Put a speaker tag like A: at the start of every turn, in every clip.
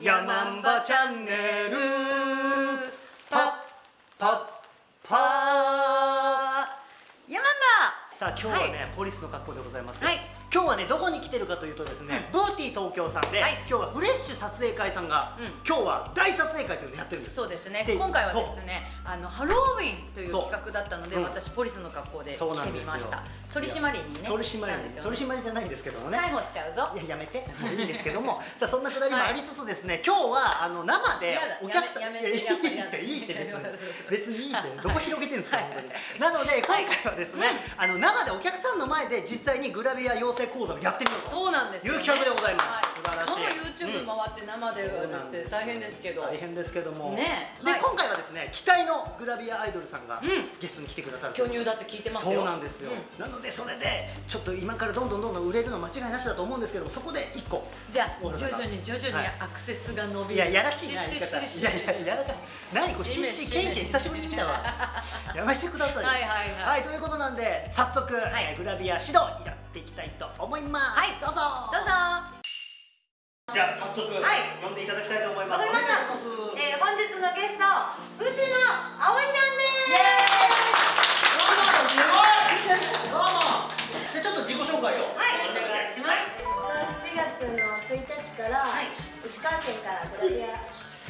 A: ヤマンバチャンネル。パッパッパ
B: ヤマン
A: さあ今日はね、ポリスの格好でございますよ。
B: はい。
A: 今日はねどこに来てるかというとですね、ブーティー東京さんで、
B: はい。
A: 今日はフレッシュ撮影会さんが、
B: うん。
A: 今日は大撮影会というのをやってるんです。
B: そうですね。
A: で
B: 今回はですねあのハロウィンという企画だったので
A: うん。
B: 私ポリスの格好で来てみました取り締まりにね
A: 取り締まり
B: 来たんですよ
A: 取り締まりじゃないんですけどもね。
B: 逮捕しちゃうぞ。
A: いややめて。もういいんですけども。さあそんなくだりもありつつですね、今日はあの生でお客さんいやいいっていいって別に 別にいいってどこ広げてんですか
B: はい。
A: 本当に。なので今回はですね、
B: はい
A: あの生でお客さんの前で実際にグラビア養成講座をやってみようと
B: そうなんですよ、ね、
A: いう企画でございます。
B: はい。
A: 素晴らしい。
B: YouTube 回って生でして大変ですけど、
A: 大変ですけども、
B: ね。
A: で、
B: はい。
A: 今回はですね期待のグラビアアイドルさんが
B: うん。
A: ゲストに来てくださる
B: 巨乳だって聞いてますよ。
A: そうなんですよ、
B: うん。
A: なのでそれでちょっと今からどんどんどんどん売れるの間違いなしだと思うんですけどもそこで1個。
B: じゃあ徐々に徐々に
A: はい。
B: アクセスが伸びる、
A: いややらしいな言い方。いやいややらかい何これシッシケンケン久しぶりに見たわやめてください
B: はいはいはい
A: はいということなんで早速、
B: い
A: えーグラビア指導やっていきたいと思います
B: はい
A: どうぞ
B: どうぞ
A: じゃあ早速、
B: はい
A: 呼んでいただきたいと思います
B: わかりました
A: お願いします
B: えー、本日のゲスト藤野
C: 石川県からグラビア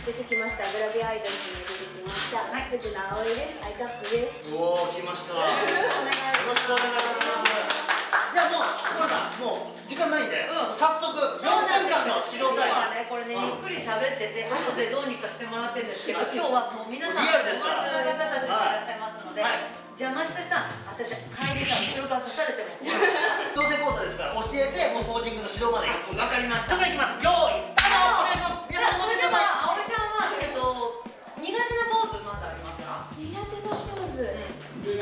C: 出てきました。グラビアアイドルに出てきました、
B: はい。
C: 藤野葵です。 Iカップです。
A: おお来ました。よ
B: お願い
A: ろしくお願いします。じゃあもう小田さんもう時間ないんで、
B: うん。
A: 早速4分間の指導タイム。
B: ねこれねゆ
A: うん。
B: っくり喋ってて後でどうにかしてもらってるんですけど今日はもう皆さん
A: リアルですから
B: 友達の方たちがいらっしゃいますので、
A: はい。
B: 邪魔してさ私帰りさ後ろから刺されても困る
A: 養成講座ですから教えてもうポージングの指導まで。やって
B: わかりました。
A: それいきます。用意
B: 苦手なポーズ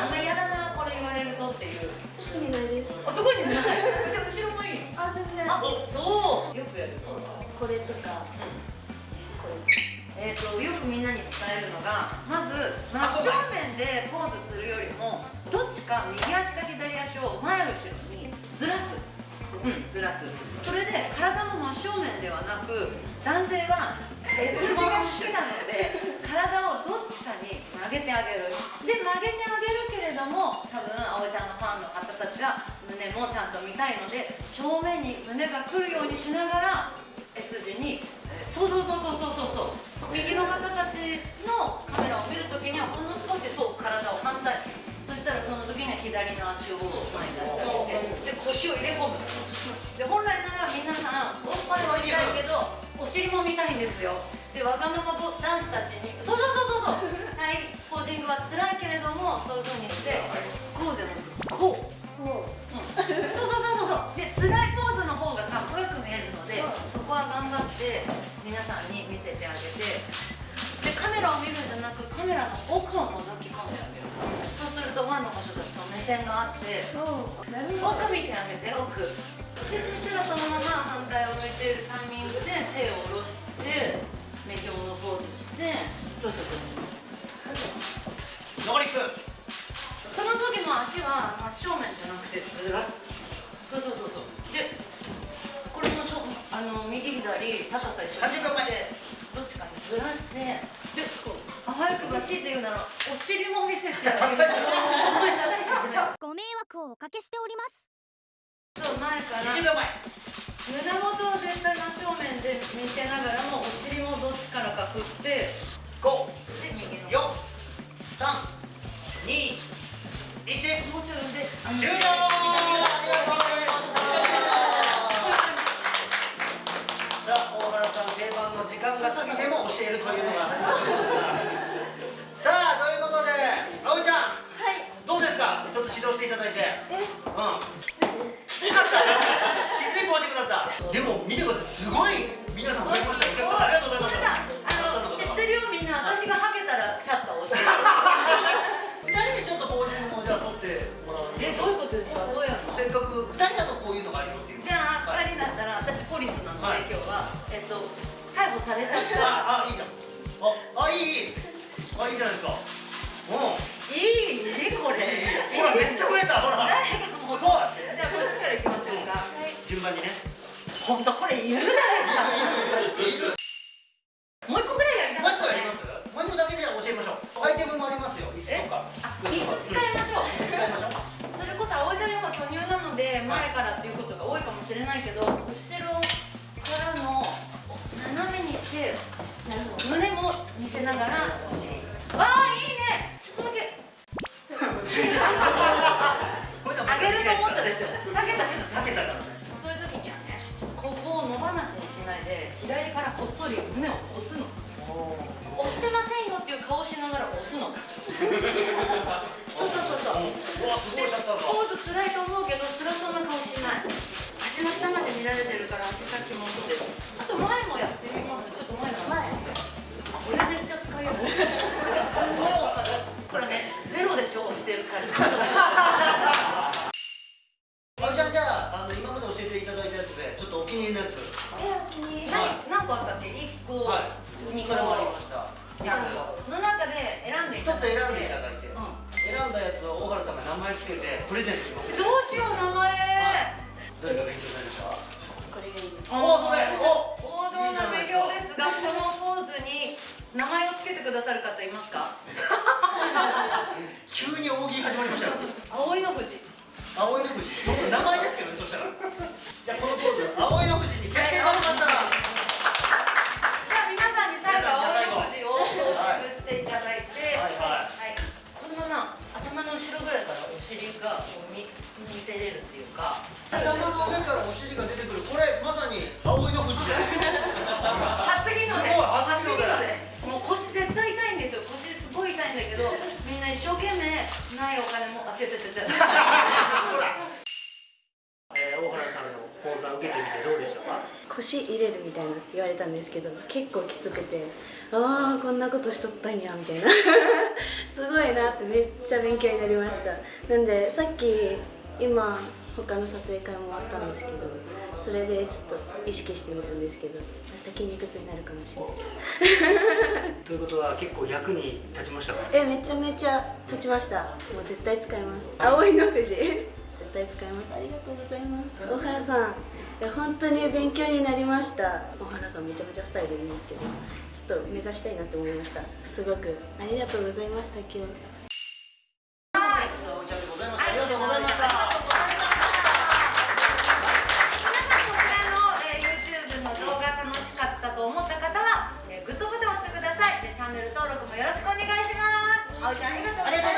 B: あんま嫌だなこれ言われるとっていう。
C: 特にないです。
B: 男にない。じゃあ後ろもいい
C: あ全然。
B: あそう。よくやる。
C: これとか。これ
B: えー、とよくみんなに伝えるのがまず真正面でポーズするよりもどっちか右足か左足を前後ろにずらす、うん、ずらす。それで体の真正面ではなく男性は S 字が好きなので体をどっちかに曲げてあげる。で曲げてあげるけれども多分葵ちゃんのファンの方たちが胸もちゃんと見たいので正面に胸が来るようにしながら S 字にそうそうそうそうそうそうそう。右の方たちのカメラを見るときにはほんの少しそう体を反対。そしたらその時には左の足を前に出してあげてで腰を入れ込む。で本来なら皆さんおっぱいは見たいけどお尻も見たいんですよ。でわがまま男子たちにそうそうそうそうそう。はいポージングは辛いけれどもそういう風にしてこうじゃなくてこう。
C: もう。
B: そうそうそうそうそう。で辛いポーズの方がかっこよく見えるのでそこは頑張って皆さんに見せてあげてでカメラを見るんじゃなくカメラの奥を覗き込んであげる。そうするとファンの方たちと目線があって奥見てあげて奥。でそしたらそのまま反対を向いているタイミングで手を下ろして目標のポーズしてそうそうそう。
A: 残り1分
B: その時の足は真正面じゃなくてずらす。そうそうそうそう。でこれもしょあの右左高さ一緒に
A: 30秒前
B: でどっちかにずらしてでこうあ早くばしいて言うならお尻も見せてあげる。ご
D: 迷惑をおかけしております。
B: そう前から。
A: 20秒前
B: 胸元を絶対真正面で見せながらもお尻もどっちからか振って
A: 5
B: で右の。
A: 4 3 2 1
B: もうちょいであの
A: 終了。ありがとうございましたさあ大原さん定番の時間が過ぎても教えるというのがさあということで葵ちゃん。
C: はい。
A: どうですか？ちょっと指導していただいて。
C: え
A: うん
C: きついです。
A: きつかったきついポージングだった。でも見てください。すごい皆さん増えました。ありがとうござい
B: そ
A: ます。
B: れさあの知ってるよみんな。私がハゲたらシャッター押してる。
A: 二人でちょっとポージングもじゃあ撮ってもらう。
B: えどういうことですか？どうやるの？
A: せっかく二人だとこういうのがあるよっていう。
B: じゃあ2人だったら私ポリスなので、
A: はい。
B: 今日はえっと逮捕されちゃった。
A: ああいいじゃん。ああいい。いいあいいじゃないですか。うん。
B: いいこれ。
A: ほらめっちゃ増えた。ほら
B: 誰がもう
A: すごい
B: じゃあこっちから行きましょうか
A: 順番にね。
B: 本当これいるじゃないですか。もう一個ぐらいやりた
A: もう
B: かったね。
A: 一個やりますもう一個だけじゃあ教えましょう。アイテムもありますよ。椅子とか。
B: あ椅子使いましょう。
A: 使いましょう。
B: それこそ葵ちゃん今巨乳なので前からっていうことが多いかもしれないけど後ろからの斜めにして胸も見せながらすの。そうそうそうそう。
A: うわすごいシャッター
B: ポーズ辛いと思うけど辛そうな顔しない。足の下まで見られてるから足先もそうです。あと前もやってみます。ちょっと前の前。これめっちゃ使いやすい。これすごいわかる。これねゼロでしょ押してるから
A: あじゃあじゃああの今まで教えていただいたやつでちょっとお気に入りのやつ。
C: えお気に入り。
B: 何何個あったっけ？1個、
A: は
B: 2
A: これ
B: 個
A: もありました。
B: 3個
A: 一つ選んでいただいて。
B: う
A: 選んだやつを小原さんが名前つけてプレゼントします。
B: ん、どうしよう名前、
A: どれが勉強になりました？
C: これがいい
A: おそれ。お
B: 王道な名標ですがこのポーズに名前をつけてくださる方いますか？ないお金もあ違う違う違う。
A: えー、大原さんの講座受けてみてどうでしたか？
C: 腰入れるみたいな言われたんですけど結構きつくてああこんなことしとったんやみたいな。すごいなってめっちゃ勉強になりました。なんでさっき今他の撮影会も終わったんですけどそれでちょっと意識してみたんですけど明日筋肉痛になるかもしれないです
A: ことは結構役に立ちましたか？
C: えめちゃめちゃ立ちました。もう絶対使います。青いの富士。絶対使います。ありがとうございます。大原さん。本当に勉強になりました。大原さんめちゃめちゃスタイルいいんですけどちょっと目指したいなって思いました。すごく。ありがとうございました今日
A: ありがとうございま
B: す。